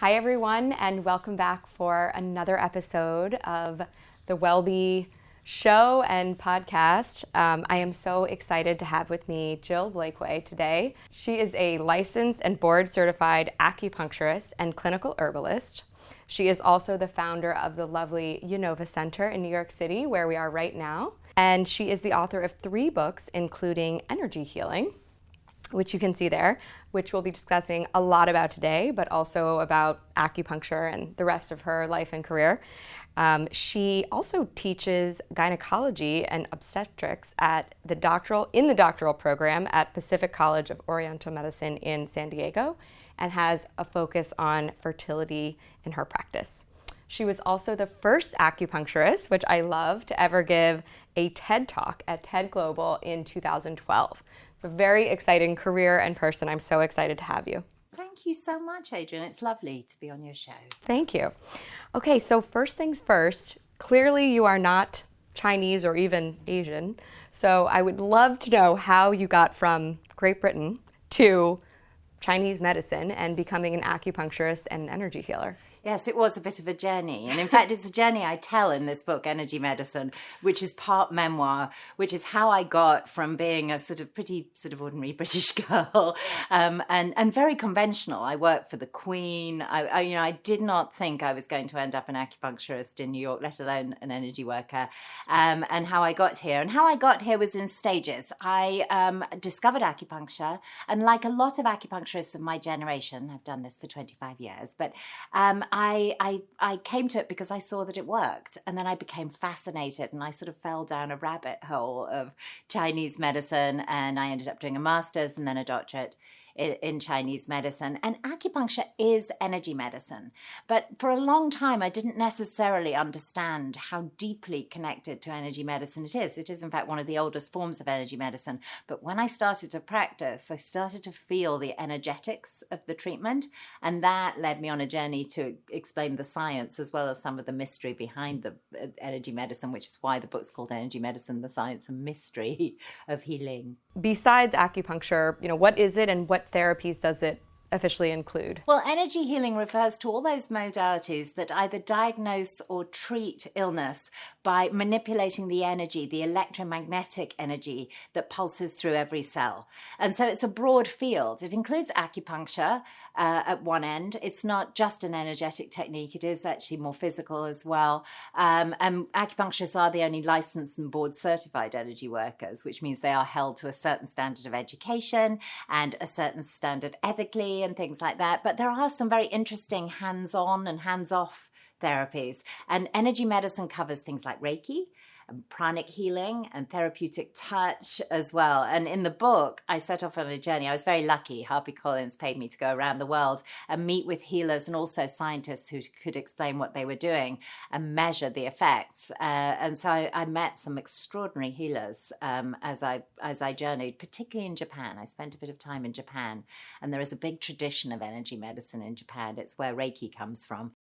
Hi, everyone, and welcome back for another episode of the WellBe show and podcast. Um, I am so excited to have with me Jill Blakeway today. She is a licensed and board certified acupuncturist and clinical herbalist. She is also the founder of the lovely YinOva Center in New York City, where we are right now. And she is the author of three books, including Energy Healing, which you can see there, which we'll be discussing a lot about today, but also about acupuncture and the rest of her life and career. Um, she also teaches gynecology and obstetrics at the doctoral in the doctoral program at Pacific College of Oriental Medicine in San Diego, and has a focus on fertility in her practice. She was also the first acupuncturist, which I love, to ever give a TED Talk at TED Global in 2012. It's a very exciting career and person. I'm so excited to have you. Thank you so much, Adrian. It's lovely to be on your show. Thank you. Okay, so first things first, clearly you are not Chinese or even Asian. So I would love to know how you got from Great Britain to Chinese medicine and becoming an acupuncturist and energy healer. Yes, it was a bit of a journey. And in fact, it's a journey I tell in this book, Energy Medicine, which is part memoir, which is how I got from being a sort of pretty sort of ordinary British girl um, and, and very conventional. I worked for the Queen. I, I, you know, I did not think I was going to end up an acupuncturist in New York, let alone an energy worker. Um, and how I got here. And how I got here was in stages. I um, discovered acupuncture. And like a lot of acupuncturists of my generation, I've done this for 25 years, but um, I, I, I came to it because I saw that it worked. And then I became fascinated and I sort of fell down a rabbit hole of Chinese medicine. And I ended up doing a master's and then a doctorate in Chinese medicine. And acupuncture is energy medicine. But for a long time, I didn't necessarily understand how deeply connected to energy medicine it is. It is, in fact, one of the oldest forms of energy medicine. But when I started to practice, I started to feel the energetics of the treatment. And that led me on a journey to explain the science as well as some of the mystery behind the uh, energy medicine, which is why the book's called Energy Medicine The Science and Mystery of Healing. Besides acupuncture, you know, what is it and what therapies does it officially include? Well, energy healing refers to all those modalities that either diagnose or treat illness by manipulating the energy, the electromagnetic energy that pulses through every cell. And so it's a broad field. It includes acupuncture uh, at one end. It's not just an energetic technique, it is actually more physical as well. Um, and acupuncturists are the only licensed and board certified energy workers, which means they are held to a certain standard of education and a certain standard ethically and things like that. But there are some very interesting hands on and hands off therapies. And energy medicine covers things like Reiki, pranic healing and therapeutic touch as well. And in the book, I set off on a journey. I was very lucky. HarperCollins paid me to go around the world and meet with healers and also scientists who could explain what they were doing and measure the effects. Uh, and so I, I, met some extraordinary healers um, as I as I journeyed, particularly in Japan. I spent a bit of time in Japan, and there is a big tradition of energy medicine in Japan. It's where Reiki comes from,